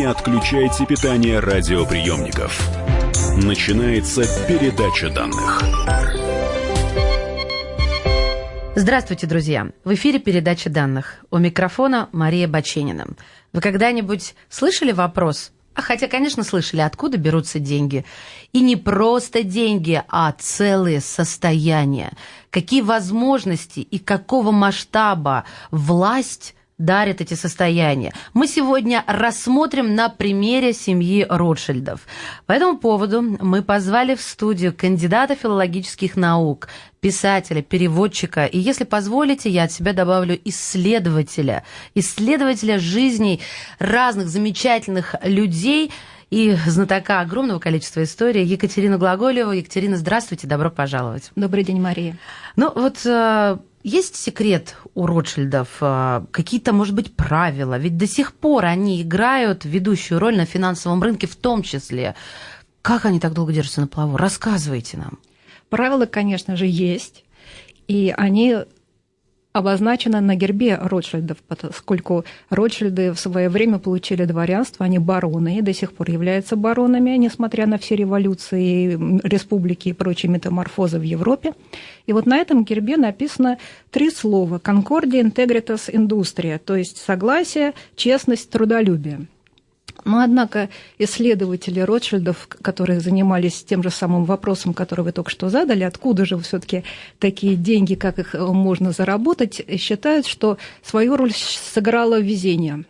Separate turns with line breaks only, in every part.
Не отключайте питание радиоприемников. Начинается передача данных.
Здравствуйте, друзья! В эфире передача данных. У микрофона Мария Баченина. Вы когда-нибудь слышали вопрос? А хотя, конечно, слышали, откуда берутся деньги. И не просто деньги, а целые состояния. Какие возможности и какого масштаба власть дарят эти состояния. Мы сегодня рассмотрим на примере семьи Ротшильдов. По этому поводу мы позвали в студию кандидата филологических наук, писателя, переводчика, и, если позволите, я от себя добавлю исследователя, исследователя жизней разных замечательных людей, и знатока огромного количества историй Екатерину Глаголеву. Екатерина, здравствуйте, добро пожаловать.
Добрый день, Мария.
Ну вот э, есть секрет у Ротшильдов? Э, какие-то, может быть, правила? Ведь до сих пор они играют ведущую роль на финансовом рынке в том числе. Как они так долго держатся на плаву? Рассказывайте нам.
Правила, конечно же, есть. И они обозначено на гербе Ротшильдов, поскольку Ротшильды в свое время получили дворянство, они бароны и до сих пор являются баронами, несмотря на все революции, республики и прочие метаморфозы в Европе. И вот на этом гербе написано три слова «Concordia Integritas Industria», то есть согласие, честность, трудолюбие. Но, однако, исследователи Ротшильдов, которые занимались тем же самым вопросом, который вы только что задали, откуда же все-таки такие деньги, как их э, можно заработать, считают, что свою роль сыграло везение.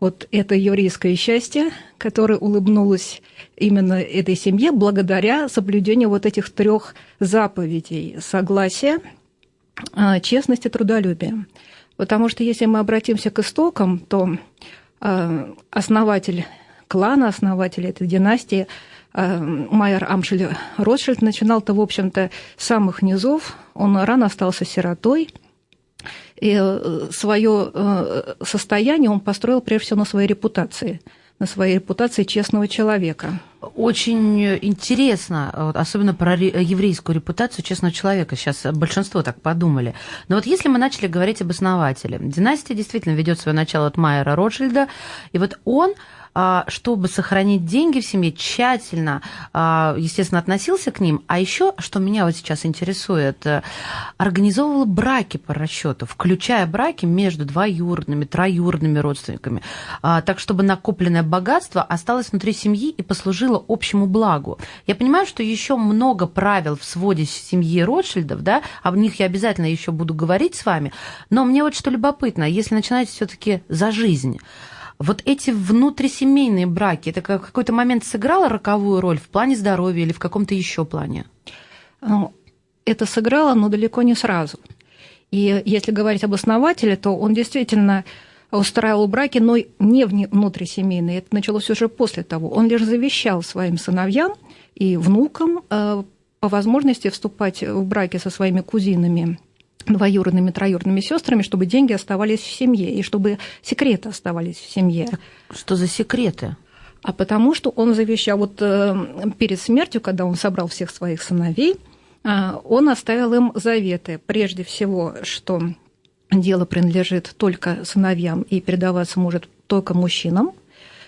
Вот это еврейское счастье, которое улыбнулось именно этой семье благодаря соблюдению вот этих трех заповедей – согласия, э, честности, трудолюбия. Потому что если мы обратимся к истокам, то основатель клана, основатель этой династии, э, Майер Амшель Ротшильд, начинал-то, в общем-то, с самых низов. Он рано остался сиротой, и э, свое состояние он построил прежде всего на своей репутации – на своей репутации честного человека.
Очень интересно, особенно про еврейскую репутацию честного человека. Сейчас большинство так подумали. Но вот если мы начали говорить об основателе, династия действительно ведет свое начало от Майера Ротшильда, и вот он чтобы сохранить деньги в семье, тщательно, а, естественно, относился к ним. А еще, что меня вот сейчас интересует, э, организовывал браки по расчету, включая браки между двоюродными, троюродными родственниками, а, так чтобы накопленное богатство осталось внутри семьи и послужило общему благу. Я понимаю, что еще много правил в своде семьи Ротшильдов, да, об них я обязательно еще буду говорить с вами, но мне вот что любопытно, если начинать все-таки за жизнь, вот эти внутрисемейные браки, это в какой-то момент сыграло роковую роль в плане здоровья или в каком-то еще плане?
Ну, это сыграло, но далеко не сразу. И если говорить об основателе, то он действительно устраивал браки, но не внутрисемейные. Это началось уже после того. Он лишь завещал своим сыновьям и внукам э, по возможности вступать в браки со своими кузинами двоюродными, троюродными сестрами, чтобы деньги оставались в семье и чтобы секреты оставались в семье.
Что за секреты?
А потому что он завещал вот э, перед смертью, когда он собрал всех своих сыновей, э, он оставил им заветы. Прежде всего, что дело принадлежит только сыновьям и передаваться может только мужчинам.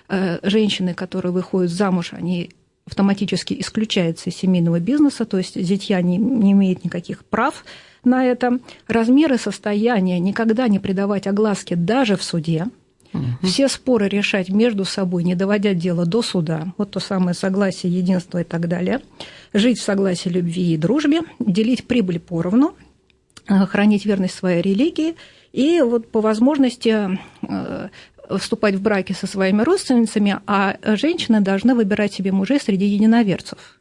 Э, женщины, которые выходят замуж, они автоматически исключаются из семейного бизнеса, то есть зятья не, не имеют никаких прав на это. Размеры состояния никогда не придавать огласке даже в суде. Угу. Все споры решать между собой, не доводя дело до суда. Вот то самое согласие, единство и так далее. Жить в согласии, любви и дружбе, делить прибыль поровну, э, хранить верность своей религии и вот по возможности э, вступать в браки со своими родственницами, а женщины должны выбирать себе мужей среди единоверцев.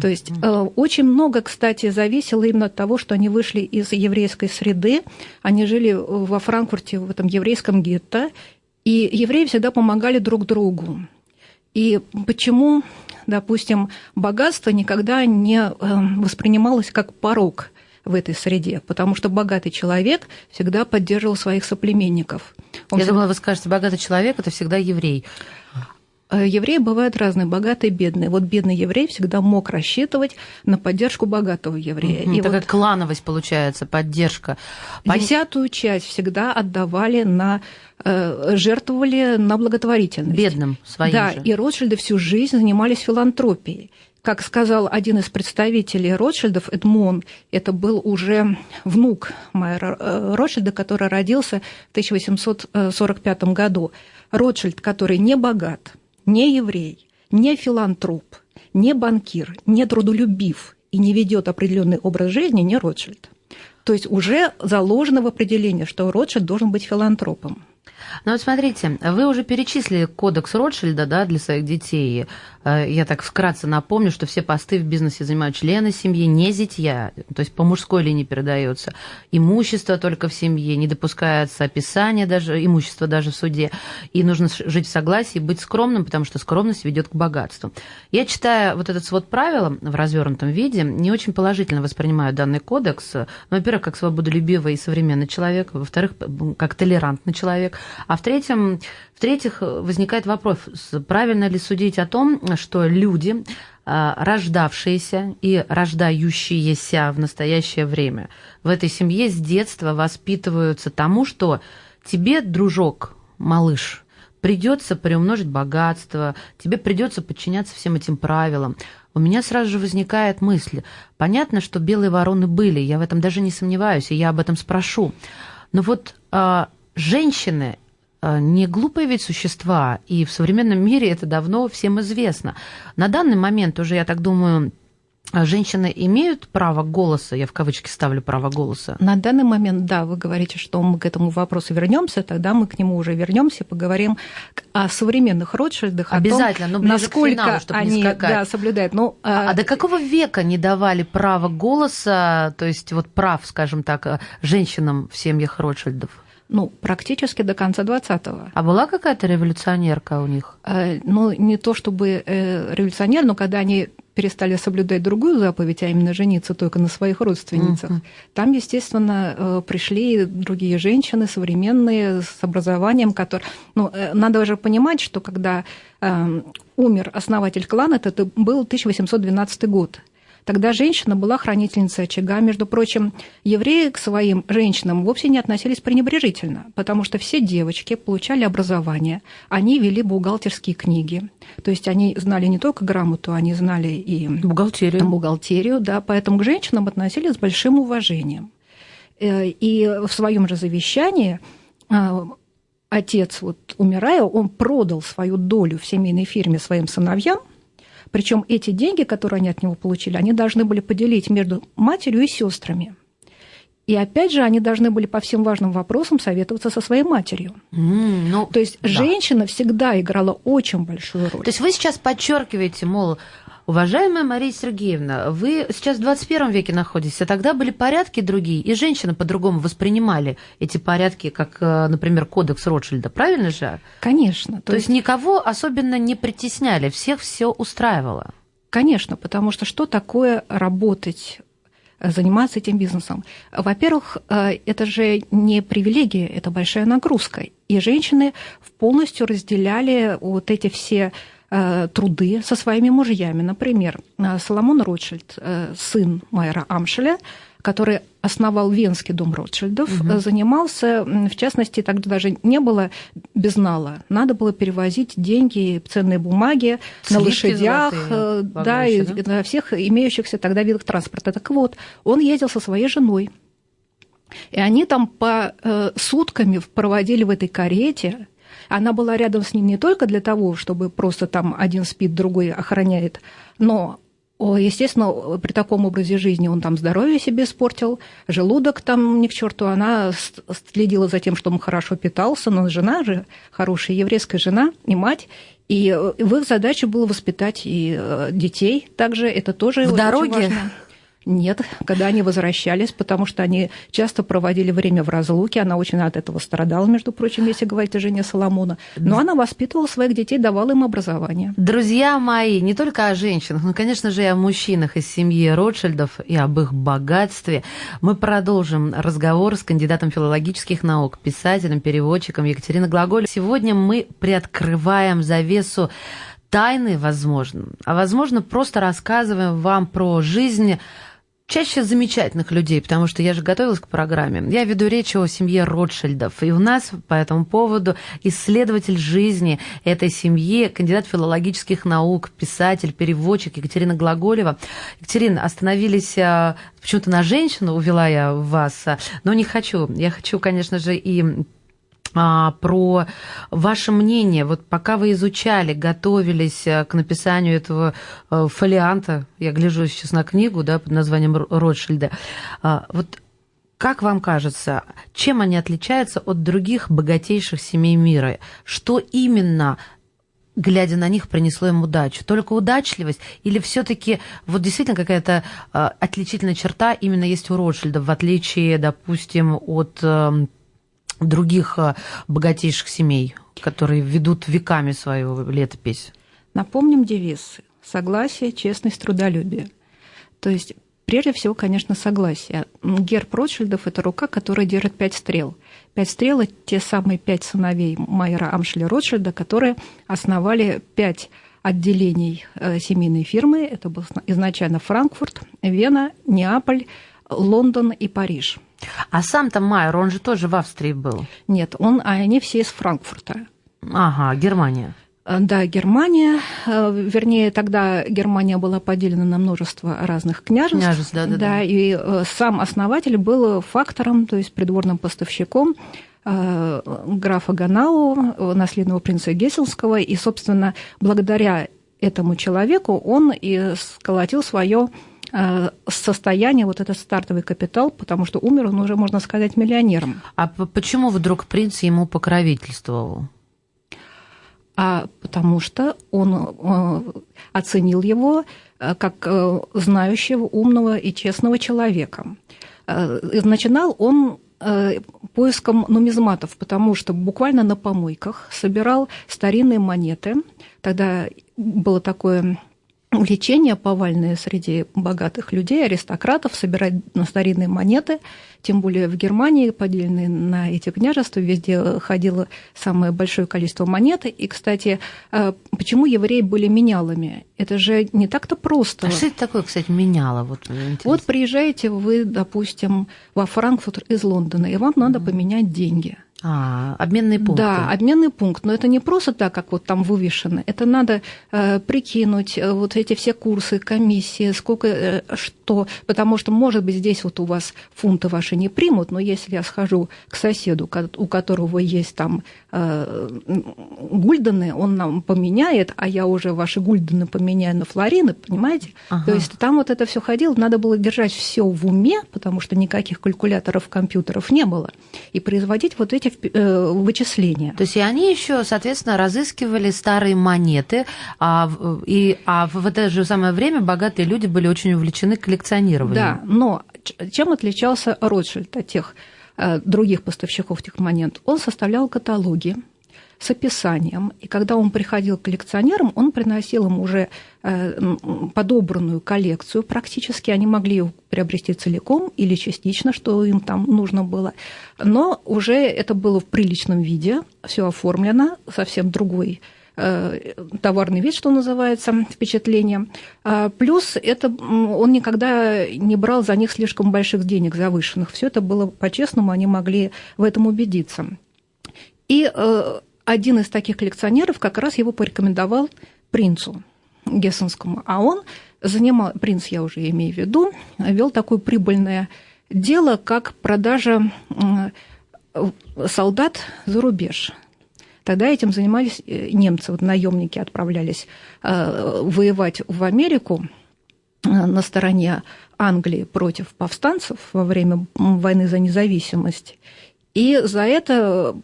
То есть э, очень много, кстати, зависело именно от того, что они вышли из еврейской среды, они жили во Франкфурте, в этом еврейском гетто, и евреи всегда помогали друг другу. И почему, допустим, богатство никогда не э, воспринималось как порог в этой среде, потому что богатый человек всегда поддерживал своих соплеменников.
Он Я всегда... думала, вы скажете, богатый человек – это всегда еврей.
Э, евреи бывают разные, богатые, бедные. Вот бедный еврей всегда мог рассчитывать на поддержку богатого еврея.
Mm-hmm. И Такая вот клановость получается, поддержка.
Десятую часть всегда отдавали на э, жертвовали на благотворительность.
Бедным своим
Да,
же.
и Ротшильды всю жизнь занимались филантропией. Как сказал один из представителей Ротшильдов, Эдмон, это был уже внук Майера э, Ротшильда, который родился в 1845 году. Ротшильд, который не богат, не еврей, не филантроп, не банкир, не трудолюбив и не ведет определенный образ жизни, не Ротшильд. То есть уже заложено в определении, что Ротшильд должен быть филантропом.
Ну вот смотрите, вы уже перечислили кодекс Ротшильда да, для своих детей. Э, я так вкратце напомню, что все посты в бизнесе занимают члены семьи, не зятья, то есть по мужской линии передается. Имущество только в семье, не допускается описание даже, имущества даже в суде. И нужно жить в согласии, быть скромным, потому что скромность ведет к богатству. Я читая вот этот свод правил в развернутом виде, не очень положительно воспринимаю данный кодекс. Ну, во-первых, как свободолюбивый и современный человек, во-вторых, как толерантный человек, а в-третьем, в-третьих, возникает вопрос, правильно ли судить о том, что люди, а, рождавшиеся и рождающиеся в настоящее время в этой семье с детства воспитываются тому, что тебе, дружок, малыш, придется приумножить богатство, тебе придется подчиняться всем этим правилам. У меня сразу же возникает мысль. Понятно, что белые вороны были, я в этом даже не сомневаюсь, и я об этом спрошу. Но вот э, женщины Э, не глупые ведь существа, и в современном мире это давно всем известно. На данный момент уже, я так думаю, Женщины имеют право голоса, я в кавычки ставлю право голоса.
На данный момент, да, вы говорите, что мы к этому вопросу вернемся, тогда мы к нему уже вернемся, поговорим о современных Ротшильдах,
Обязательно,
о том, насколько финалу, они
да,
соблюдают. Ну,
а, а до какого века не давали право голоса, то есть вот прав, скажем так, женщинам в семьях Ротшильдов?
Ну, практически до конца 20-го.
А была какая-то революционерка у них?
Э, ну, не то чтобы э, революционер, но когда они перестали соблюдать другую заповедь, а именно жениться только на своих родственницах, uh-huh. там, естественно, э, пришли другие женщины, современные, с образованием, которые... Ну, надо уже понимать, что когда э, умер основатель клана, это был 1812 год. Тогда женщина была хранительницей очага. Между прочим, евреи к своим женщинам вовсе не относились пренебрежительно, потому что все девочки получали образование, они вели бухгалтерские книги. То есть они знали не только грамоту, они знали и
бухгалтерию.
бухгалтерию да, поэтому к женщинам относились с большим уважением. Э, и в своем же завещании э, отец, вот, умирая, он продал свою долю в семейной фирме своим сыновьям, причем эти деньги, которые они от него получили, они должны были поделить между матерью и сестрами. И опять же, они должны были по всем важным вопросам советоваться со своей матерью.
Mm, ну,
То есть да. женщина всегда играла очень большую роль.
То есть вы сейчас подчеркиваете, мол, Уважаемая Мария Сергеевна, вы сейчас в 21 веке находитесь, а тогда были порядки другие, и женщины по-другому воспринимали эти порядки, как, э, например, кодекс Ротшильда, правильно же?
Конечно.
То, то есть никого особенно не притесняли, всех все устраивало.
Конечно, потому что что такое работать э, заниматься этим бизнесом. Во-первых, э, это же не привилегия, это большая нагрузка. И женщины полностью разделяли вот эти все труды со своими мужьями. Например, э, Соломон Ротшильд, э, сын Майера Амшеля, который основал Венский дом Ротшильдов, угу. занимался, в частности, тогда даже не было безнала, надо было перевозить деньги, ценные бумаги Слишки на лошадях, золотые, да, и да? на всех имеющихся тогда видах транспорта. Так вот, он ездил со своей женой, и они там по сутками проводили в этой карете она была рядом с ним не только для того, чтобы просто там один спит, другой охраняет, но Естественно, при таком образе жизни он там здоровье себе испортил, желудок там ни к черту. Она следила за тем, чтобы он хорошо питался, но жена же хорошая еврейская жена и мать. И в их задаче было воспитать и э, детей также. Это тоже
в дороге.
важно. Нет, когда они возвращались, потому что они часто проводили время в разлуке, она очень от этого страдала, между прочим, если говорить о жене Соломона. Но она воспитывала своих детей, давала им образование.
Друзья мои, не только о женщинах, но, конечно же, и о мужчинах из семьи Ротшильдов и об их богатстве. Мы продолжим разговор с кандидатом филологических наук, писателем, переводчиком Екатериной Глаголь. Сегодня мы приоткрываем завесу тайны, возможно, а возможно, просто рассказываем вам про жизнь чаще замечательных людей, потому что я же готовилась к программе. Я веду речь о семье Ротшильдов, и у нас по этому поводу исследователь жизни этой семьи, кандидат филологических наук, писатель, переводчик Екатерина Глаголева. Екатерина, остановились а, почему-то на женщину, увела я вас, а, но не хочу. Я хочу, конечно же, и а, про ваше мнение. Вот пока вы изучали, готовились э, к написанию этого э, фолианта, я гляжу сейчас на книгу да, под названием Ротшильда, вот как вам кажется, чем они отличаются от других богатейших семей мира? Что именно глядя на них, принесло им удачу? Только удачливость или все-таки вот действительно какая-то э, отличительная черта именно есть у Ротшильда, в отличие, допустим, от эм, других э, богатейших семей, которые ведут веками свою летопись?
Напомним девиз «Согласие, честность, трудолюбие». То есть, прежде всего, конечно, согласие. Герб Ротшильдов – это рука, которая держит пять стрел. Пять стрел – это те самые пять сыновей Майера Амшеля Ротшильда, которые основали пять отделений э, семейной фирмы. Это был изначально Франкфурт, Вена, Неаполь, Лондон и Париж –
а сам-то Майер, он же тоже в Австрии был.
Нет, он, а они все из Франкфурта.
Ага, Германия.
Э, да, Германия, э, вернее, тогда Германия была поделена на множество разных княжеств.
Княжеств, да, да, да.
да. И э, сам основатель был фактором, то есть придворным поставщиком графа Ганау, наследного принца Гессельского, и, собственно, благодаря этому человеку он и сколотил свое состояние, вот этот стартовый капитал, потому что умер он уже, можно сказать, миллионером.
А почему вдруг принц ему покровительствовал?
А потому что он э, оценил его э, как знающего, умного и честного человека. Начинал он поиском нумизматов, потому что буквально на помойках собирал старинные монеты. Тогда было такое увлечение повальное среди богатых людей, аристократов, собирать на старинные монеты, тем более в Германии, поделенные на эти княжества, везде ходило самое большое количество монет. И, кстати, э, почему евреи были менялами? Это же не так-то просто.
А что это такое, кстати, меняло? Вот,
вот приезжаете вы, допустим, во Франкфурт из Лондона, и вам надо поменять деньги –
а, обменный пункт.
Да, обменный пункт. Но это не просто так, как вот там вывешено. Это надо э, прикинуть э, вот эти все курсы, комиссии, сколько, э, что. Потому что, может быть, здесь вот у вас фунты ваши не примут, но если я схожу к соседу, у которого есть там э, гульдены, он нам поменяет, а я уже ваши гульдены поменяю на флорины, понимаете? Ага. То есть там вот это все ходило, надо было держать все в уме, потому что никаких калькуляторов, компьютеров не было, и производить вот эти эти э, вычисления.
То есть и они еще, соответственно, разыскивали старые монеты, а, и, а в это же самое время богатые люди были очень увлечены коллекционированием.
Да, но чем отличался Ротшильд от тех э, других поставщиков тех монет? Он составлял каталоги, с описанием. И когда он приходил к коллекционерам, он приносил им уже э, подобранную коллекцию практически. Они могли ее приобрести целиком или частично, что им там нужно было. Но уже это было в приличном виде, все оформлено, совсем другой э, товарный вид, что называется, впечатление. А плюс это он никогда не брал за них слишком больших денег завышенных. Все это было по-честному, они могли в этом убедиться. И э, один из таких коллекционеров как раз его порекомендовал принцу Гессенскому. А он занимал, принц я уже имею в виду, вел такое прибыльное дело, как продажа солдат за рубеж. Тогда этим занимались э, немцы, вот наемники отправлялись э, воевать в Америку э, на стороне Англии против повстанцев во время войны за независимость. И за это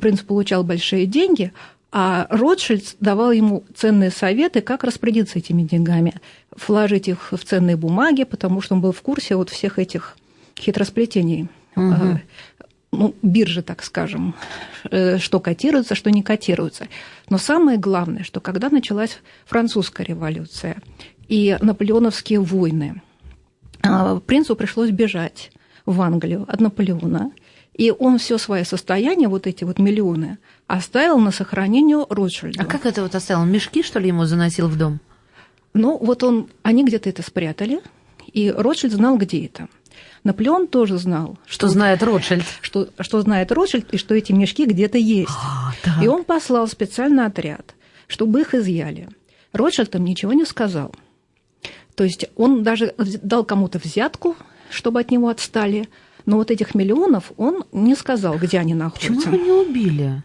принц получал большие деньги, А Ротшильд давал ему ценные советы, как распорядиться этими деньгами, вложить их в ценные бумаги, потому что он был в курсе вот всех этих хитросплетений. Угу. Ну, биржи, так скажем, э, что котируется, что не котируется. Но самое главное, что когда началась французская революция и наполеоновские войны, а, принцу пришлось бежать в Англию от Наполеона, и он все свое состояние, вот эти вот миллионы, оставил на сохранение Ротшильду.
А как это вот оставил? Мешки, что ли, ему заносил в дом?
Ну, вот он, они где-то это спрятали, и Ротшильд знал, где это. Наполеон тоже знал,
что, что знает Ротшильд,
что, что знает Ротшильд, и что эти мешки где-то есть. А, и он послал специальный отряд, чтобы их изъяли. Ротшильд им ничего не сказал. То есть он даже дал кому-то взятку, чтобы от него отстали, но вот этих миллионов он не сказал, где они находятся.
Почему его не убили?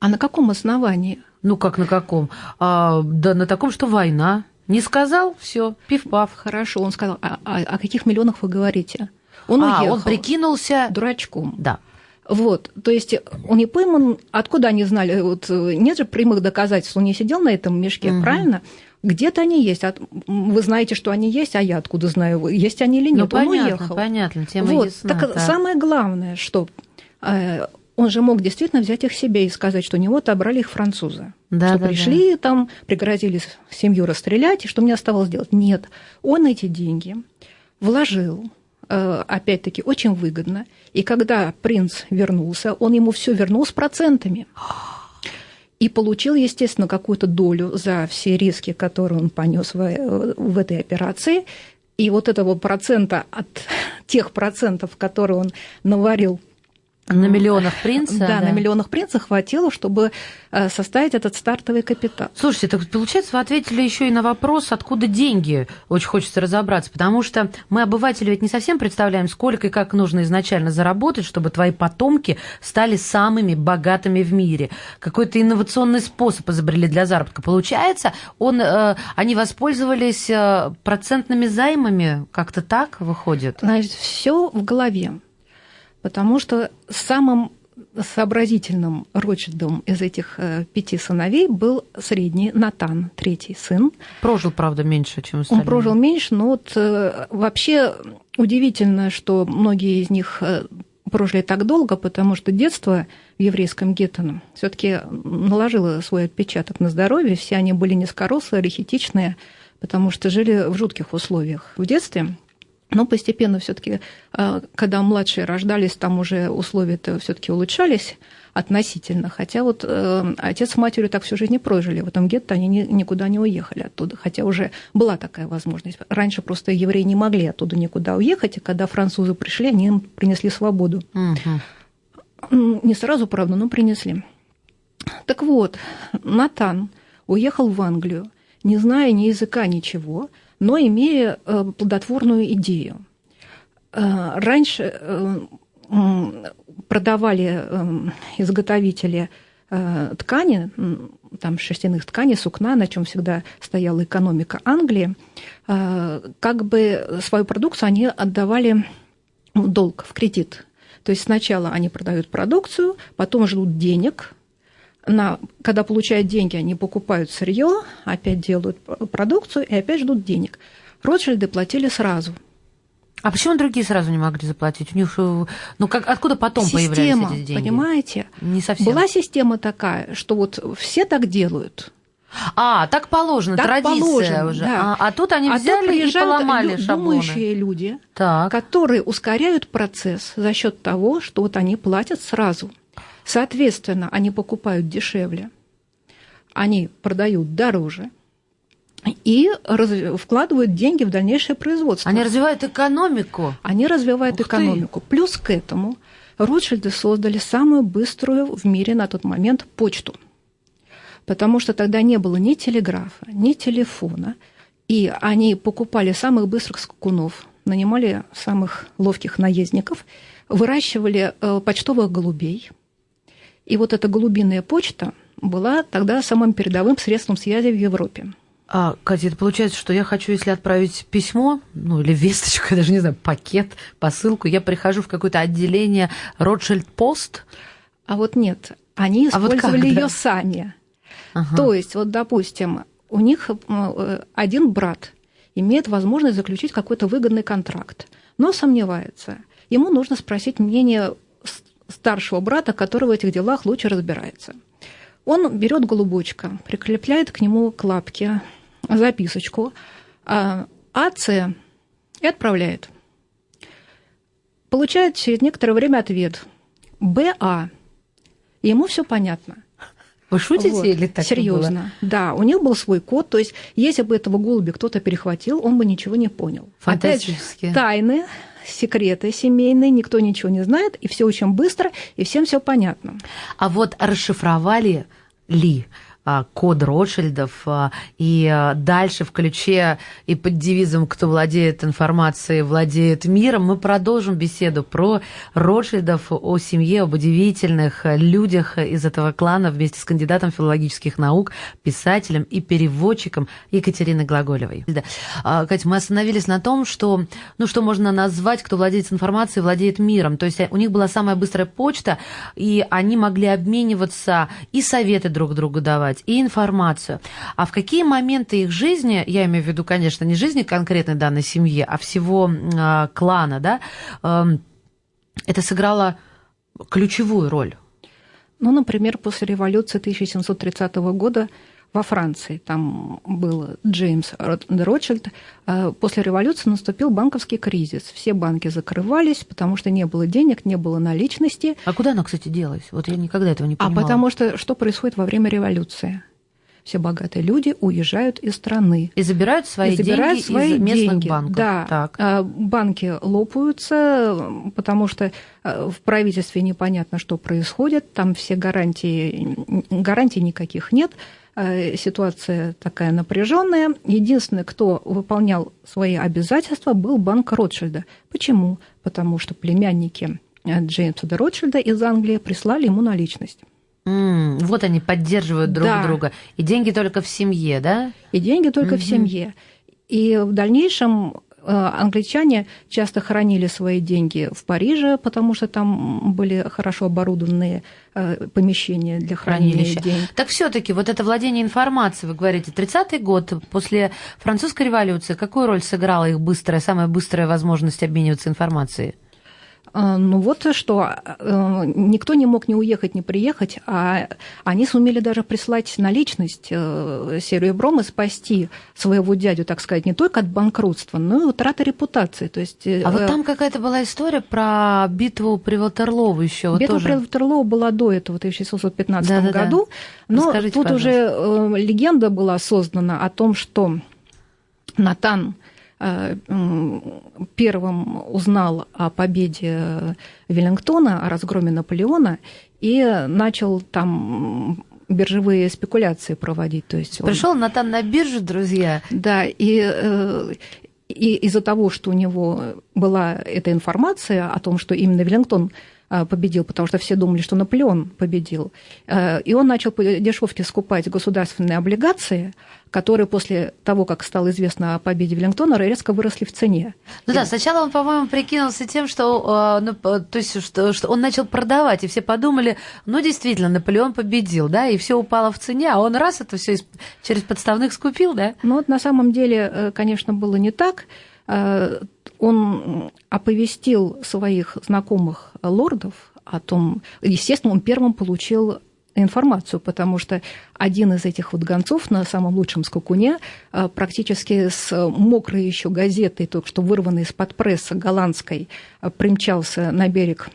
А на каком основании?
Ну как на каком? А, да на таком, что война. Не сказал, все, пив-пав.
Хорошо, он сказал, а, а о каких миллионах вы говорите? Он
а, уехал. он прикинулся...
Дурачком.
Да.
Вот, то есть он не пойман, откуда они знали, вот нет же прямых доказательств, он не сидел на этом мешке, угу. правильно? Где-то они есть. Вы знаете, что они есть, а я откуда знаю, есть они или нет. Ну,
понятно,
он уехал.
понятно, тема
вот.
ясна.
Так да. самое главное, что э, он же мог действительно взять их себе и сказать, что у него отобрали их французы. Да, что да, пришли да. там, пригрозили семью расстрелять, и что мне оставалось делать? Нет. Он эти деньги вложил, э, опять-таки, очень выгодно. И когда принц вернулся, он ему все вернул с процентами. И получил, естественно, какую-то долю за все риски, которые он понес в, в этой операции. И вот этого процента от тех процентов, которые он наварил
на миллионах принца?
Да, да, на миллионах принца хватило, чтобы э, составить этот стартовый капитал.
Слушайте, так получается, вы ответили еще и на вопрос, откуда деньги. Очень хочется разобраться, потому что мы, обыватели, ведь не совсем представляем, сколько и как нужно изначально заработать, чтобы твои потомки стали самыми богатыми в мире. Какой-то инновационный способ изобрели для заработка. Получается, он, э, они воспользовались э, процентными займами, как-то так выходит?
Значит, все в голове потому что самым сообразительным Ротшильдом из этих э, пяти сыновей был средний Натан, третий сын.
Прожил, правда, меньше, чем остальные.
Он прожил меньше, но вот э, вообще удивительно, что многие из них э, прожили так долго, потому что детство в еврейском гетто все таки наложило свой отпечаток на здоровье. Все они были низкорослые, рахитичные, потому что жили в жутких условиях в детстве. Но постепенно все-таки, а, когда младшие рождались, там уже условия-то все-таки улучшались относительно. Хотя вот э, отец с матерью так всю жизнь не прожили. В этом гетто они ни, никуда не уехали оттуда. Хотя уже была такая возможность. Раньше просто евреи не могли оттуда никуда уехать, и когда французы пришли, они им принесли свободу. Угу. Не сразу, правда, но принесли. Так вот, Натан уехал в Англию, не зная ни языка, ничего – но имея э, плодотворную идею. Э, раньше э, продавали изготовители ткани, там шерстяных тканей, сукна, на чем всегда стояла экономика Англии, как бы свою продукцию они отдавали в долг, в кредит. То есть сначала они продают продукцию, потом ждут денег, на, когда получают деньги, они покупают сырье, опять делают продукцию и опять ждут денег. Ротшильды платили сразу.
А почему другие сразу не могли заплатить? У них, э, ну как, откуда потом
система,
появлялись эти деньги?
понимаете?
Не совсем.
Была система такая, что вот все так делают.
А, так положено, так традиция положено, уже. Да. А, а тут они взяли а тут и поломали лю- шаблоны.
думающие люди, так. которые ускоряют процесс за счет того, что вот они платят сразу. Соответственно, они покупают дешевле, они продают дороже и раз... вкладывают деньги в дальнейшее производство.
Они развивают экономику.
Они развивают Ух экономику. Ты. Плюс к этому Ротшильды создали самую быструю в мире на тот момент почту. Потому что тогда не было ни телеграфа, ни телефона. И они покупали самых быстрых скакунов, нанимали самых ловких наездников, выращивали э, почтовых голубей – и вот эта голубиная почта была тогда самым передовым средством связи в Европе.
А, Катя, это получается, что я хочу, если отправить письмо, ну или весточку, я даже не знаю, пакет, посылку, я прихожу в какое-то отделение Ротшильд Пост.
А вот нет. Они
А вот
использовали
как, да?
ее сами.
Ага.
То есть, вот, допустим, у них э, один брат имеет возможность заключить какой-то выгодный контракт, но сомневается. Ему нужно спросить мнение старшего брата, который в этих делах лучше разбирается. Он берет голубочка, прикрепляет к нему к лапке записочку а, АЦ и отправляет. Получает через некоторое время ответ БА. Ему все понятно.
Вы шутите
Вот.
или так было?
Серьезно. Да, у них был свой код. То есть, если бы этого голубя кто-то перехватил, он бы ничего не понял. Опять же,
Фантастически.
тайны, секреты семейные, никто ничего не знает, и все очень быстро, и всем все понятно.
А вот расшифровали ли код Ротшильдов а, и а, дальше в ключе и под девизом «Кто владеет информацией, владеет миром» мы продолжим беседу про Ротшильдов, о семье, об удивительных э, людях из этого клана вместе с кандидатом филологических наук, писателем и переводчиком Екатериной Глаголевой. Да. А, Катя, мы остановились на том, что, ну, что можно назвать, кто владеет информацией, владеет миром. То есть у них была самая быстрая почта, и они могли обмениваться и советы друг другу давать, и информацию. А в какие моменты их жизни, я имею в виду, конечно, не жизни конкретной данной семьи, а всего а, клана, да, эм, это сыграло ключевую роль?
Ну, например, после революции 1730 года во Франции, там был Джеймс Ротшильд, э, после революции наступил банковский кризис. Все банки закрывались, потому что не было денег, не было наличности.
А куда оно, кстати, делось? Вот я никогда этого не
А
понимала.
потому что что происходит во время революции? Все богатые люди уезжают из страны.
И забирают свои
и забирают
деньги
свои
из местных
деньги.
банков.
Да,
Так.
А, банки лопаются, потому что а, в правительстве непонятно, что происходит, там все гарантии, гарантий никаких нет, а, ситуация такая напряженная. Единственный, кто выполнял свои обязательства, был банк Ротшильда. Почему? Потому что племянники э, Джеймса де Ротшильда из Англии прислали ему наличность.
М, вот они поддерживают друг
Да.
друга. И деньги только в семье, да?
И деньги только в семье. И в дальнейшем э, англичане часто хранили свои деньги в Париже, потому что там были хорошо оборудованные э, помещения для хранения
Хранилище.
денег.
Так все-таки вот это владение информацией, вы говорите, 30-й год после французской революции, какую роль сыграла их быстрая, самая быстрая возможность обмениваться информацией?
А, Ну вот что, э, никто не мог ни уехать, ни приехать, а они сумели даже прислать наличность э, серебром и спасти своего дядю, так сказать, не только от банкротства, но и утраты репутации. То есть,
А вот
э,
там какая-то была история про битву при Ватерлоу еще.
Битва
тоже.
при Ватерлоу была до этого, в 1615
Да-да-да.
году. Но
Расскажите,
тут уже э, легенда была создана о том, что Натан э, первым узнал о победе Веллингтона, о разгроме Наполеона, и начал там биржевые спекуляции проводить. То есть он-
Пришел Натан на биржу, друзья.
да, и, э, и из-за того, что у него была эта информация о том, что именно Веллингтон э, победил, потому что все думали, что Наполеон победил, э, и он начал по дешевке скупать государственные облигации, которые после того, как стало известно о победе Веллингтона, резко выросли в цене.
Ну да, сначала он, по-моему, прикинулся тем, что, э, ну, то есть, что, что он начал продавать, и все подумали, ну, действительно, Наполеон победил, да, и все упало в цене, а он раз это все через подставных скупил, да?
Но вот на самом деле, э, конечно, было не так. Он оповестил своих знакомых лордов о том, естественно, он первым получил информацию, потому что один из этих вот гонцов на самом лучшем скакуне э, практически с мокрой еще газетой, только что вырванной из-под пресса голландской, э, примчался на берег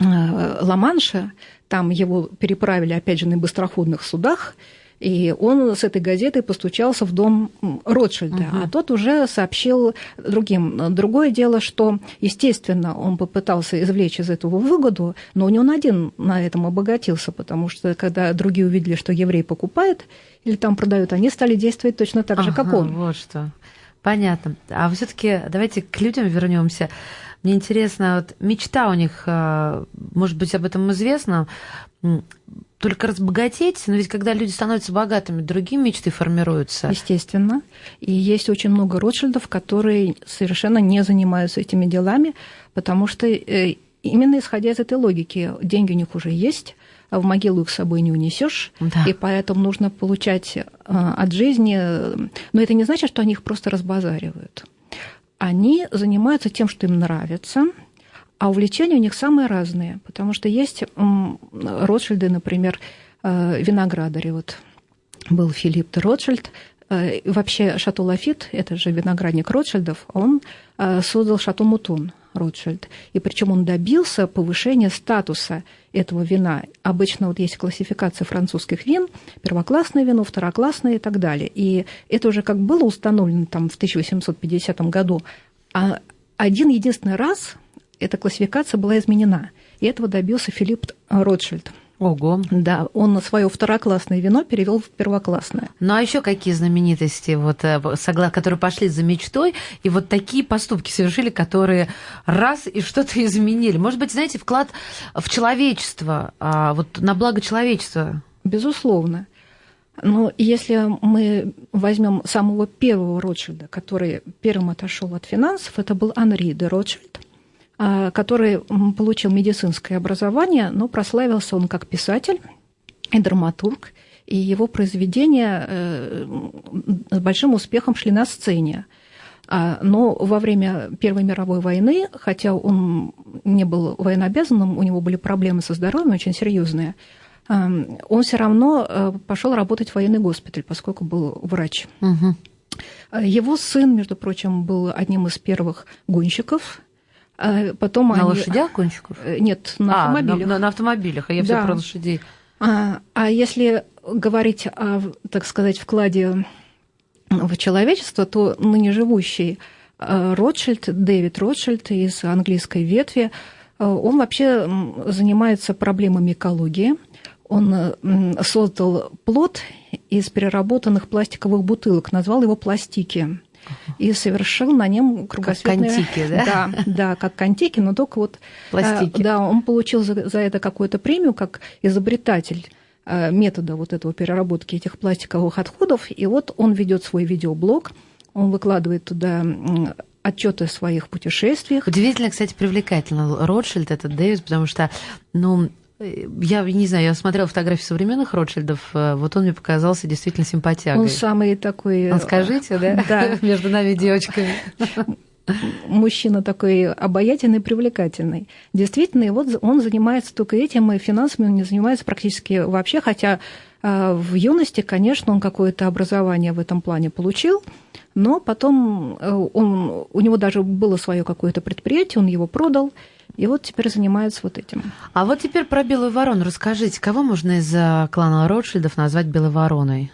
э, Ла-Манша, там его переправили, опять же, на быстроходных судах, и он с этой газетой постучался в дом Ротшильда, а тот уже сообщил другим. Другое дело, что, естественно, он попытался извлечь из этого выгоду, но не он один на этом обогатился, потому что когда другие увидели, что еврей покупает или там продают, они стали действовать точно так же, как
Ага,
он.
Вот что. Понятно. А все-таки давайте к людям вернемся. Мне интересно, вот мечта у них, э, может быть, об этом известно, только разбогатеть, но ведь когда люди становятся богатыми, другие мечты формируются.
Естественно. И есть очень много Ротшильдов, которые совершенно не занимаются этими делами, потому что э, именно исходя из этой логики, деньги у них уже есть, а в могилу их с собой не унесешь, да. и поэтому нужно получать от жизни. Но это не значит, что они их просто разбазаривают. Они занимаются тем, что им нравится, а увлечения у них самые разные, потому что есть Ротшильды, например, виноградари. Вот был Филипп де Ротшильд, Э, вообще Шато Лафит, это же виноградник Ротшильдов, он э, создал Шато Мутон Ротшильд. И причем он добился повышения статуса этого вина. Обычно вот есть классификация французских вин, первоклассное вино, второклассное и так далее. И это уже как было установлено там в 1850 году. А один единственный раз эта классификация была изменена. И этого добился Филипп Ротшильд –
Ого.
Да, он свое второклассное вино перевел в первоклассное.
Ну а еще какие знаменитости, вот, э, которые пошли за мечтой, и вот такие поступки совершили, которые раз и что-то изменили? Может быть, знаете, вклад в человечество, а, вот на благо человечества?
Безусловно. Но если мы возьмем самого первого Ротшильда, который первым отошел от финансов, это был Анри де Ротшильд. А, который получил медицинское образование, но прославился он как писатель и драматург, и его произведения э, с большим успехом шли на сцене. А, но во время Первой мировой войны, хотя он не был военнообязанным, у него были проблемы со здоровьем очень серьезные, он все равно э, пошел работать в военный госпиталь, поскольку был врач. Угу. Его сын, между прочим, был одним из первых гонщиков
а потом на они... лошадях гонщиков?
Э, нет, на
а,
автомобилях.
На, на автомобилях, а я да. все про лошадей.
А, а если говорить о, так сказать, вкладе в человечество, то ныне живущий э, Ротшильд, Дэвид Ротшильд из английской ветви, э, он вообще занимается проблемами экологии. Он создал плод из переработанных пластиковых бутылок, назвал его пластики и совершил на нем кругосветное...
Как контики, да?
Да, да, как контики, но только вот...
Пластики.
Да, он получил за, за это какую-то премию как изобретатель э, метода вот этого переработки этих пластиковых отходов. И вот он ведет свой видеоблог, он выкладывает туда отчеты о своих путешествиях.
Удивительно, кстати, привлекательно Ротшильд, этот Дэвис, потому что, ну, я не знаю, я смотрела фотографии современных Ротшильдов, э, вот он мне показался действительно симпатягой.
Он самый такой...
Он скажите, да?
Да.
Между нами девочками.
Мужчина такой обаятельный, привлекательный. Действительно, и вот он занимается только этим, и финансами он не занимается практически вообще, хотя э, в юности, конечно, он какое-то образование в этом плане получил, но потом э, он, у него даже было свое какое-то предприятие, он его продал, и вот теперь занимаются вот этим.
А вот теперь про белую ворону расскажите. Кого можно из э, клана Ротшильдов назвать белой вороной?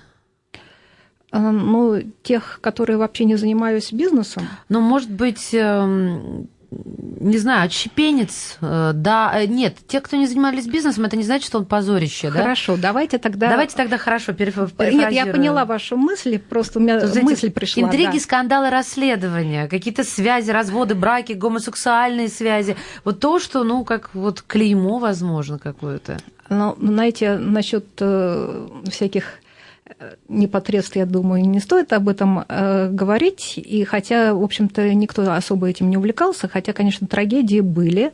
Э, ну, тех, которые вообще не занимаются бизнесом.
Ну, может быть, эм, не знаю, отщепенец, э, да, э, нет, те, кто не занимались бизнесом, это не значит, что он позорище,
да? Хорошо, давайте тогда...
Давайте тогда хорошо перефразируем.
Нет, я поняла вашу мысль, просто у меня Тут, мысль пришла.
Интриги, да. скандалы, расследования, какие-то связи, разводы, браки, гомосексуальные связи. Вот то, что, ну, как вот клеймо, возможно, какое-то.
Ну, знаете, насчет э, всяких непосредственно, я думаю, не стоит об этом э, говорить. И хотя, в общем-то, никто особо этим не увлекался, хотя, конечно, трагедии были.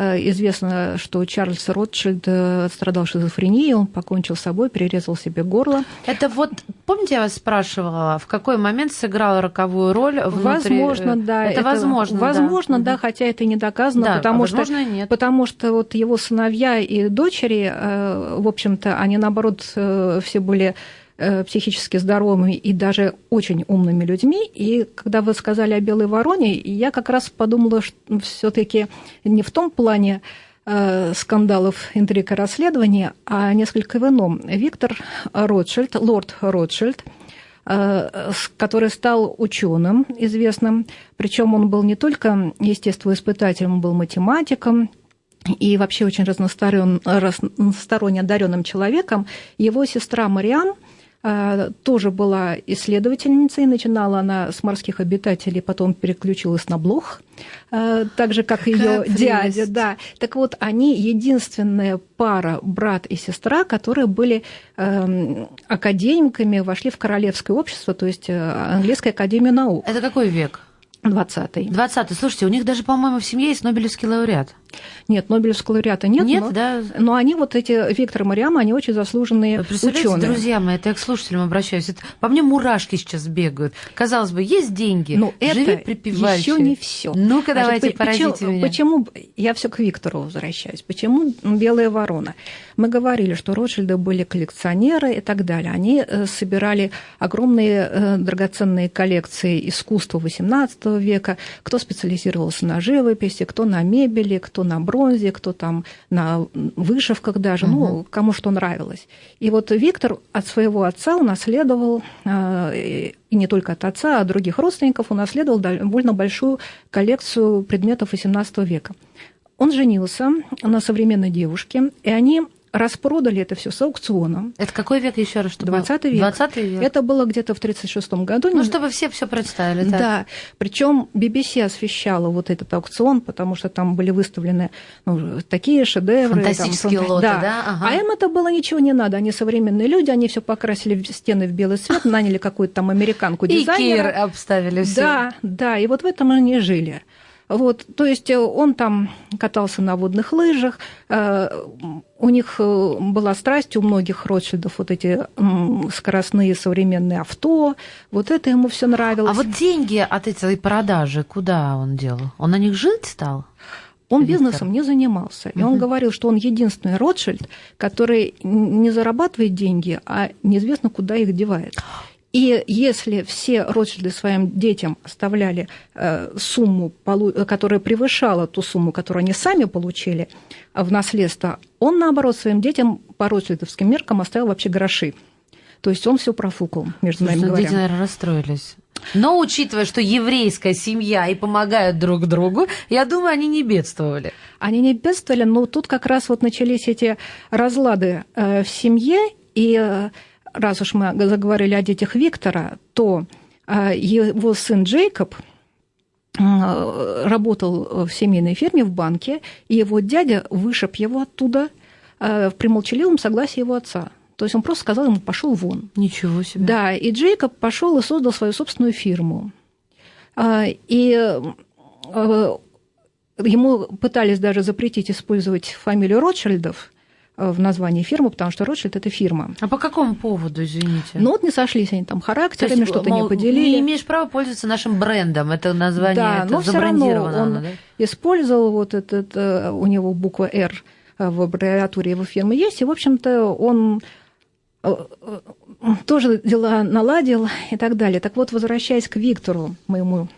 Э, известно, что Чарльз Ротшильд э, страдал шизофренией, он покончил с собой, перерезал себе горло.
Это вот, помните, я вас спрашивала, в какой момент сыграла роковую роль
внутри... Возможно, да.
Это, это возможно,
Возможно, да, да хотя это не доказано,
да,
потому,
а
что,
нет.
потому что вот его сыновья и дочери, в общем-то, они, наоборот, все были Э, психически здоровыми и даже очень умными людьми. И когда вы сказали о белой вороне, я как раз подумала, что все-таки не в том плане э, скандалов, интриг и расследований, а несколько в ином. Виктор Ротшильд, лорд Ротшильд, э, который стал ученым известным, причем он был не только естествоиспытателем, он был математиком, и вообще очень разносторонне одаренным человеком. Его сестра Мариан – тоже была исследовательницей. Начинала она с морских обитателей, потом переключилась на блох, а, так же, как ее дядя. Да. Так вот, они единственная пара, брат и сестра, которые были эм, академиками, вошли в королевское общество, то есть э, английская академия наук.
Это какой век?
20-й.
20-й. Слушайте, у них даже, по-моему, в семье есть Нобелевский лауреат.
Нет, Нобелевского лауреата нет.
Нет,
но,
да.
Но они вот эти, Виктор и Мариам, они очень заслуженные ученые.
друзья мои, это я к слушателям обращаюсь. Это, по мне мурашки сейчас бегают. Казалось бы, есть деньги,
но
живи
это
припеваючи.
еще не все.
Ну-ка, давайте, поразите
почему,
меня.
Почему, я все к Виктору возвращаюсь, почему белая ворона? Мы говорили, что Ротшильды были коллекционеры и так далее. Они э, собирали огромные э, драгоценные коллекции искусства XVIII века. Кто специализировался на живописи, кто на мебели, кто на бронзе, кто там на вышивках даже, угу. ну, кому что нравилось. И вот Виктор от своего отца унаследовал, э, и не только от отца, а от других родственников, унаследовал довольно большую коллекцию предметов XVIII века. Он женился на современной девушке, и они распродали это все с аукциона.
Это какой век еще раз?
20 век.
20 век.
Это было где-то в 1936 году.
Ну, чтобы все все представили. Так.
Да. Причем BBC освещала вот этот аукцион, потому что там были выставлены ну, такие шедевры.
Фантастические
там,
лоты,
да.
да? Ага.
А им это было ничего не надо. Они современные люди, они все покрасили в стены в белый цвет, наняли какую-то там американку дизайнера.
И Кир обставили все.
Да, да. И вот в этом они жили. Вот, то есть он там катался на водных лыжах, у них была страсть у многих Ротшильдов вот эти скоростные современные авто, вот это ему все нравилось.
А вот деньги от этой продажи куда он делал? Он на них жить стал?
Он Виктор. бизнесом не занимался. И uh-huh. он говорил, что он единственный Ротшильд, который не зарабатывает деньги, а неизвестно, куда их девает. И если все Ротшильды своим детям оставляли э, сумму, которая превышала ту сумму, которую они сами получили в наследство, он, наоборот, своим детям по ротшильдовским меркам оставил вообще гроши. То есть он все профукал, между нами
ну,
говоря.
Дети, наверное, расстроились. Но учитывая, что еврейская семья и помогают друг другу, я думаю, они не бедствовали.
Они не бедствовали, но тут как раз вот начались эти разлады э, в семье, и раз уж мы заговорили о детях Виктора, то его сын Джейкоб работал в семейной фирме в банке, и его дядя вышиб его оттуда при молчаливом согласии его отца. То есть он просто сказал ему, пошел вон.
Ничего себе.
Да, и Джейкоб пошел и создал свою собственную фирму. И ему пытались даже запретить использовать фамилию Ротшильдов, в названии фирмы, потому что Ротшильд – это фирма.
А по какому поводу, извините?
Ну вот не сошлись они там характерами, что-то не поделили.
Не имеешь права пользоваться нашим брендом, это название
да,
это
но все равно он
да?
использовал вот этот, у него буква «Р» в аббревиатуре его фирмы есть, и, в общем-то, он тоже дела наладил и так далее. Так вот, возвращаясь к Виктору, моему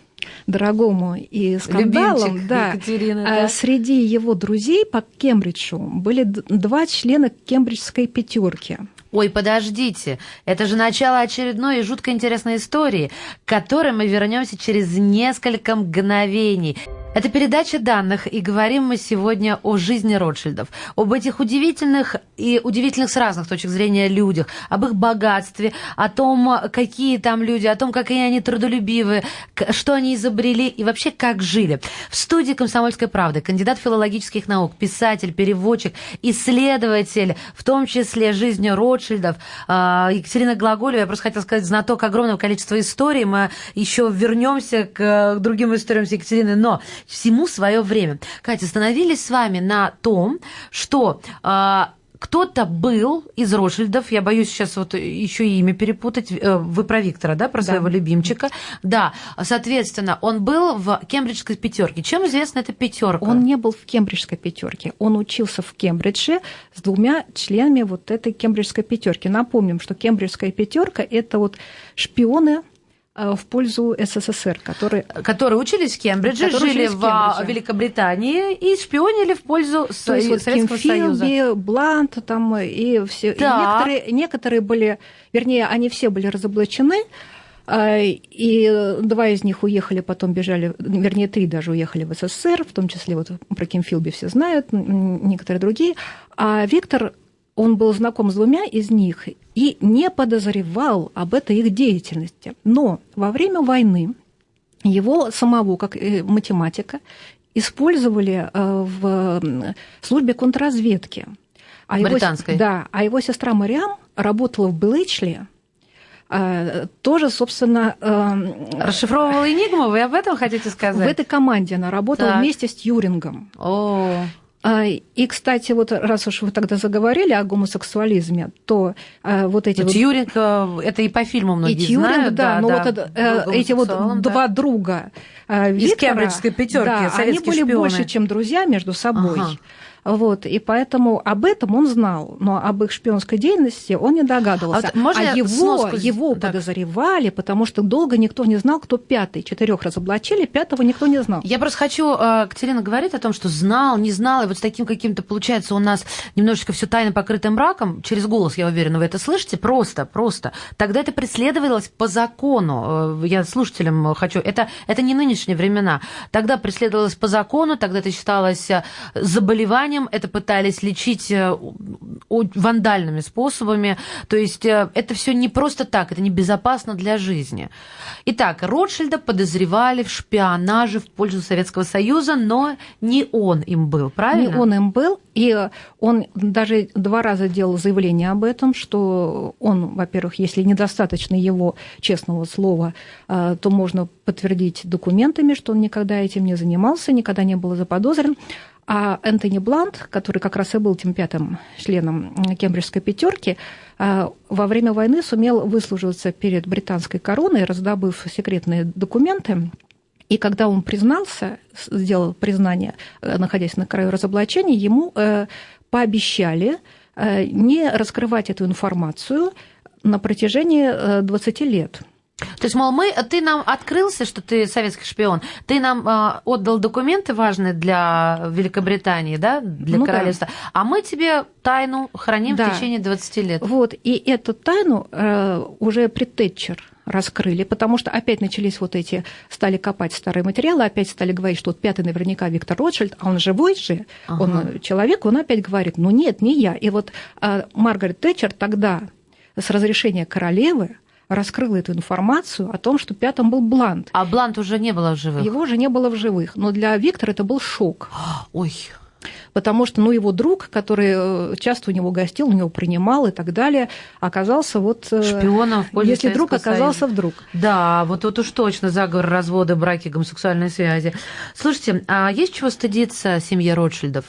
дорогому и скандалам,
Любимчик
да,
Екатерины,
да,
да,
среди его друзей по Кембриджу были два члена кембриджской пятерки.
Ой, подождите, это же начало очередной и жутко интересной истории, к которой мы вернемся через несколько мгновений. Это передача данных, и говорим мы сегодня о жизни Ротшильдов, об этих удивительных и удивительных с разных точек зрения людях, об их богатстве, о том, какие там люди, о том, какие они трудолюбивые, что они изобрели и вообще как жили. В студии «Комсомольской правды» кандидат филологических наук, писатель, переводчик, исследователь, в том числе жизни Ротшильдов, Екатерина Глаголева, я просто хотела сказать, знаток огромного количества историй, мы еще вернемся к другим историям с Екатериной, но всему свое время. Катя, остановились с вами на том, что э, кто-то был из Ротшильдов, я боюсь сейчас вот еще имя перепутать, вы про Виктора, да, про своего
да.
любимчика, да, соответственно, он был в кембриджской пятерке. Чем известна эта пятерка?
Он не был в кембриджской пятерке, он учился в Кембридже с двумя членами вот этой кембриджской пятерки. Напомним, что кембриджская пятерка это вот шпионы в пользу СССР, которые...
Которые учились в Кембридже,
которые
жили
в,
в Великобритании и шпионили в пользу
То есть вот
Советского
Ким
Союза.
Блант там и все. И некоторые, некоторые были, вернее, они все были разоблачены, и два из них уехали, потом бежали, вернее, три даже уехали в СССР, в том числе вот про Ким Филби все знают, некоторые другие. А Виктор он был знаком с двумя из них и не подозревал об этой их деятельности. Но во время войны его самого, как математика, использовали в службе контрразведки.
А Британской?
Его, да, а его сестра Мариам работала в Блэчли а, тоже, собственно...
Расшифровывала Энигму, вы об этом хотите сказать?
В этой команде она работала так. вместе с Тьюрингом.
О.
А, и, кстати, вот раз уж вы тогда заговорили о гомосексуализме, то а, вот эти...
Ну,
вот...
Тьюринг, э, это и по фильму многие и Тьюринг,
знают. Да, да но да, вот да, эти вот да. два друга Виктора,
Из кембриджской пятерки,
да, они были
шпионы.
больше, чем друзья между собой. Ага. Вот, и поэтому об этом он знал, но об их шпионской деятельности он не догадывался. А, вот а его, сноску... его так. подозревали, потому что долго никто не знал, кто пятый. Четырех разоблачили, пятого никто не знал.
Я просто хочу, э, Катерина говорит о том, что знал, не знал, и вот с таким каким-то, получается, у нас немножечко все тайно покрытым мраком, через голос, я уверена, вы это слышите, просто, просто. Тогда это преследовалось по закону. Э, я слушателям хочу, это, это не нынешние времена. Тогда преследовалось по закону, тогда это считалось э, заболеванием, заболеванием, это пытались лечить э, вандальными способами. То есть э, это все не просто так, это небезопасно для жизни. Итак, Ротшильда подозревали в шпионаже в пользу Советского Союза, но не он им был, правильно?
Не он им был, и он даже два раза делал заявление об этом, что он, во-первых, если недостаточно его честного слова, э, то можно подтвердить документами, что он никогда этим не занимался, никогда не был заподозрен. А Энтони Блант, который как раз и был тем пятым членом Кембриджской пятерки, а, во время войны сумел выслуживаться перед британской короной, раздобыв секретные документы. И когда он признался, сделал признание, э, находясь на краю разоблачения, ему э, пообещали э, не раскрывать эту информацию на протяжении 20 лет.
То есть, мол, мы, ты нам открылся, что ты советский шпион, ты нам э, отдал документы важные для Великобритании, да, для ну, королевства, да. а мы тебе тайну храним да. в течение 20 лет.
Вот, и эту тайну э, уже при Тэтчер раскрыли, потому что опять начались вот эти, стали копать старые материалы, опять стали говорить, что вот пятый наверняка Виктор Ротшильд, а он живой же, ага. он человек, он опять говорит, ну нет, не я. И вот э, Маргарет Тэтчер тогда с разрешения королевы раскрыла эту информацию о том, что пятым был Блант.
А Блант уже не было в живых?
Его уже не было в живых. Но для Виктора это был шок.
Ой,
потому что ну, его друг, который э, часто у него гостил, у него принимал и так далее, оказался вот...
Э, Шпионом в пользу
Если друг оказался
Союза.
вдруг.
Да, вот тут уж точно заговор развода, браки, гомосексуальной связи. Слушайте, а есть чего стыдиться семье Ротшильдов?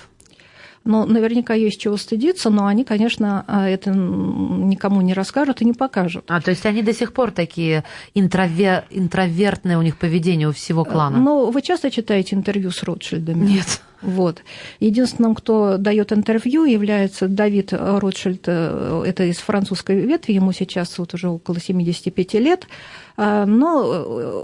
Но наверняка есть чего стыдиться, но они, конечно, а, это никому не расскажут и не покажут.
А, то есть они до сих пор такие интровер... интровертное у них поведение у всего клана?
Ну, вы часто читаете интервью с Ротшильдами?
Нет.
Вот. Единственным, кто дает интервью, является Давид Ротшильд, э, это из французской ветви, ему сейчас вот уже около 75 лет, а, но э,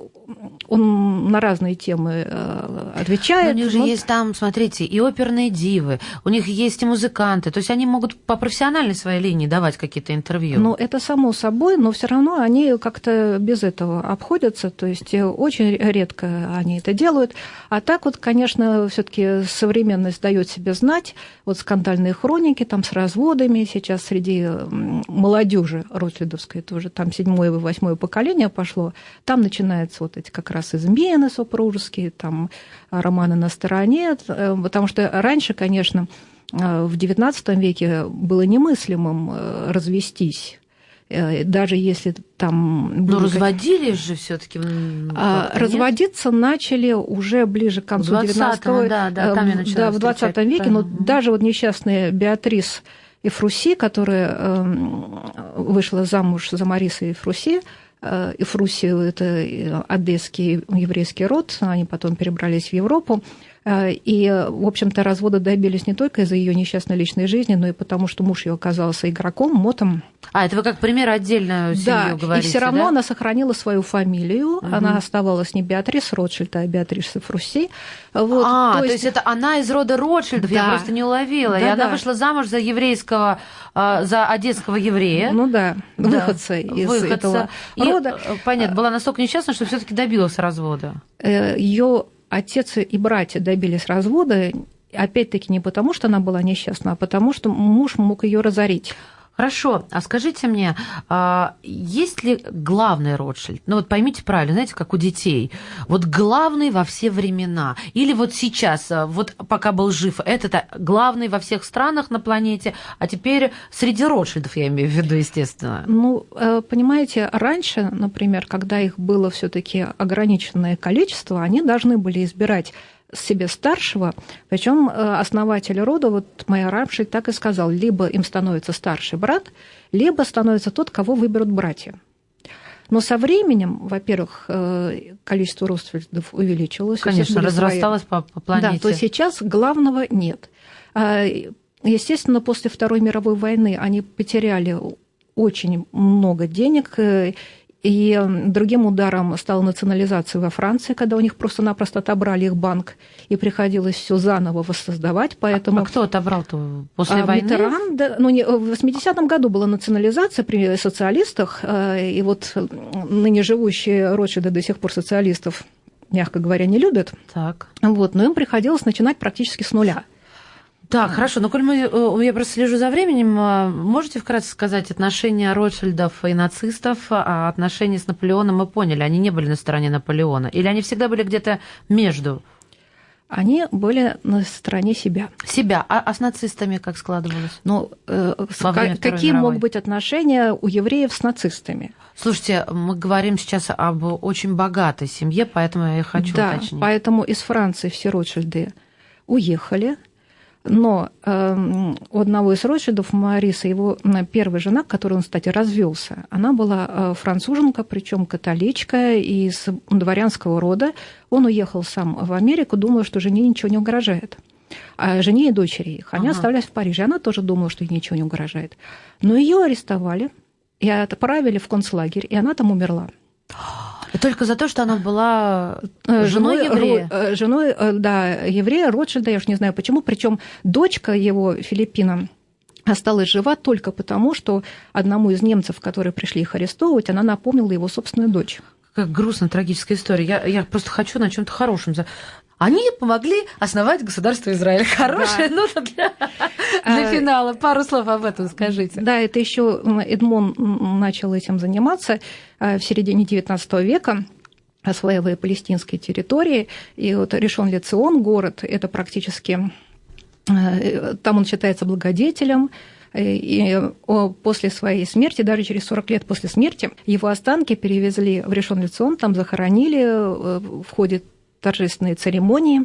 он на разные темы э, отвечает.
Но у них же вот. есть там, смотрите, и оперные дивы, у них есть и музыканты, то есть они могут по профессиональной своей линии давать какие-то интервью.
Ну, это само собой, но все равно они как-то без этого обходятся, то есть очень редко они это делают. А так вот, конечно, все таки современность дает себе знать. Вот скандальные хроники там с разводами сейчас среди молодежи Ротлидовской тоже, там седьмое и восьмое поколение пошло. Там начинаются вот эти как раз измены супружеские, там романы на стороне, э, потому что раньше, конечно, э, в XIX веке было немыслимым э, развестись. Э, даже если там...
Но разводились же все таки
а, Разводиться начали уже ближе к концу 19
да, да, там я
да, в 20 веке, но даже вот несчастная Беатрис Эфруси, которая эм, вышла замуж за Мариса Эфруси, э, Эфруси – это одесский еврейский род, они потом перебрались в Европу, Э, и, в общем-то, развода добились не только из-за ее несчастной личной жизни, но и потому, что муж ее оказался игроком, мотом.
А, это вы как пример отдельную семью да, говорите,
и все равно
да?
она сохранила свою фамилию, угу. она оставалась не Беатрис Ротшильд, а Беатрис Фрусси.
Вот, а, то есть... то есть это она из рода Ротшильдов, да. я просто не уловила. Да, и она вышла замуж за еврейского, а, за одесского еврея.
Ну да, выходца да. из выходца. этого
и, рода. Э, понятно, была настолько несчастна, что все таки добилась развода.
Э, ее отец и братья добились развода, опять-таки не потому, что она была несчастна, а потому что муж мог ее разорить.
Хорошо, а скажите мне, а, есть ли главный Ротшильд? Ну вот поймите правильно, знаете, как у детей. Вот главный во все времена. Или вот сейчас, а, вот пока был жив, этот главный во всех странах на планете, а теперь среди Ротшильдов, я имею в виду, естественно.
Ну, э, понимаете, раньше, например, когда их было все таки ограниченное количество, они должны были избирать себе старшего, причем э, основатель рода, вот моя Рамшель так и сказал, либо им становится старший брат, либо становится тот, кого выберут братья. Но со временем, во-первых, э, количество родственников увеличилось.
Конечно, разрасталось свои... по, по планете.
Да, то сейчас главного нет. А, естественно, после Второй мировой войны они потеряли очень много денег, э, и другим ударом стала национализация во Франции, когда у них просто-напросто отобрали их банк, и приходилось все заново воссоздавать. Поэтому...
А, а кто отобрал-то после а, войны?
Митеран, да, ну, не, в 80-м году была национализация при социалистах, э, и вот ныне живущие Ротшильды до сих пор социалистов, мягко говоря, не любят.
Так.
Вот, но им приходилось начинать практически с нуля.
Так, хорошо. Но коль мы, э, я просто слежу за временем, э, можете вкратце сказать отношения Ротшильдов и нацистов, а отношения с Наполеоном мы поняли, они не были на стороне Наполеона? Или они всегда были где-то между?
Они были на стороне себя.
Себя. А, а с нацистами как складывалось?
Ну, э, какие могут быть отношения у евреев с нацистами?
Слушайте, мы говорим сейчас об очень богатой семье, поэтому я хочу
да,
уточнить.
поэтому из Франции все Ротшильды уехали, но э, у одного из Ротшильдов, Мариса, его первая жена, которой он, кстати, развелся, она была э, француженка, причем католичка из дворянского рода. Он уехал сам в Америку, думая, что жене ничего не угрожает. А жене и дочери их. Они ага. оставались в Париже. Она тоже думала, что ей ничего не угрожает. Но ее арестовали и отправили в концлагерь, и она там умерла.
Только за то, что она была э, женой, женой еврея.
Э, женой, э, да, еврея Ротшильда, я уж не знаю почему. Причем дочка его, Филиппина, осталась жива только потому, что одному из немцев, которые пришли их арестовывать, она напомнила его собственную дочь.
Как грустная трагическая история. Я, я просто хочу на чем-то хорошем они помогли основать государство Израиль. Хорошая да. нота для, для а, финала. Пару слов об этом скажите.
Да, это еще Эдмон начал этим заниматься а, в середине XIX века осваивая палестинские территории. И вот Решон Лицион, город, это практически... А, там он считается благодетелем, и после своей смерти, даже через 40 лет после смерти, его останки перевезли в Решон Лицион, там захоронили э, в ходе торжественные церемонии.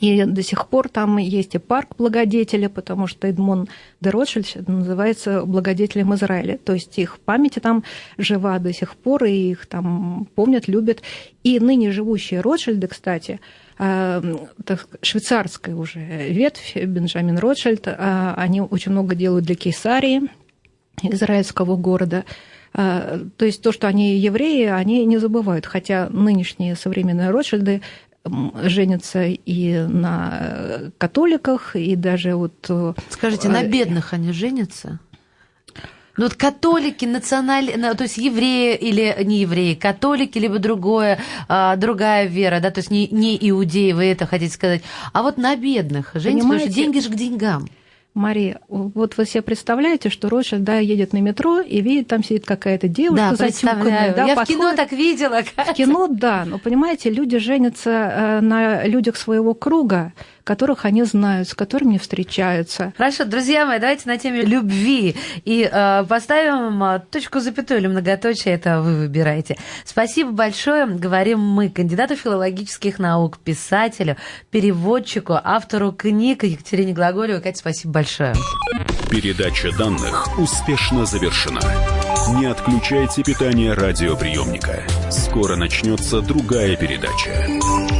И до сих пор там есть и парк благодетеля, потому что Эдмон де Ротшильд называется благодетелем Израиля. То есть их память там жива до сих пор, и их там помнят, любят. И ныне живущие Ротшильды, кстати, так, швейцарская уже ветвь, Бенджамин Ротшильд, а, они очень много делают для Кейсарии, израильского города. А, то есть то, что они евреи, они не забывают, хотя нынешние современные Ротшильды женятся и на католиках, и даже вот... Э,
Скажите, на бедных они женятся? Ну вот католики, национальные, то есть евреи или не евреи, католики, либо другое, а, другая вера, да, то есть не, не иудеи, вы это хотите сказать, а вот на бедных потому что деньги же к деньгам.
Мария, вот вы себе представляете, что Ротшильд, да, едет на метро и видит, там сидит какая-то девушка
да, затюканная. Да,
Я
подходит... в кино так видела.
В кино, да, но понимаете, люди женятся э, на людях своего круга, которых они знают, с которыми встречаются.
Хорошо, друзья мои, давайте на теме любви и э, поставим э, точку запятую или многоточие, это вы выбираете. Спасибо большое, говорим мы, кандидату филологических наук, писателю, переводчику, автору книг Екатерине Глаголевой. Катя, спасибо большое.
Передача данных успешно завершена. Не отключайте питание радиоприемника. Скоро начнется другая передача.